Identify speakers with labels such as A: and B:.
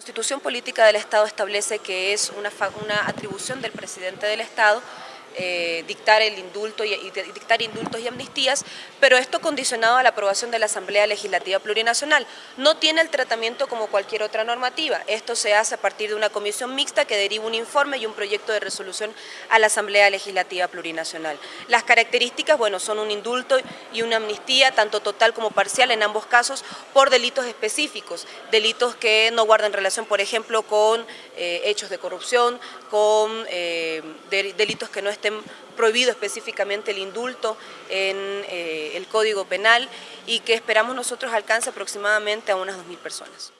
A: La Constitución Política del Estado establece que es una, una atribución del presidente del Estado eh, dictar el indulto y, dictar indultos y amnistías, pero esto condicionado a la aprobación de la Asamblea Legislativa Plurinacional. No tiene el tratamiento como cualquier otra normativa. Esto se hace a partir de una comisión mixta que deriva un informe y un proyecto de resolución a la Asamblea Legislativa Plurinacional. Las características, bueno, son un indulto y una amnistía, tanto total como parcial en ambos casos, por delitos específicos, delitos que no guardan relación, por ejemplo, con eh, hechos de corrupción, con eh, delitos que no estén estén prohibido específicamente el indulto en eh, el Código Penal y que esperamos nosotros alcance aproximadamente a unas 2.000 personas.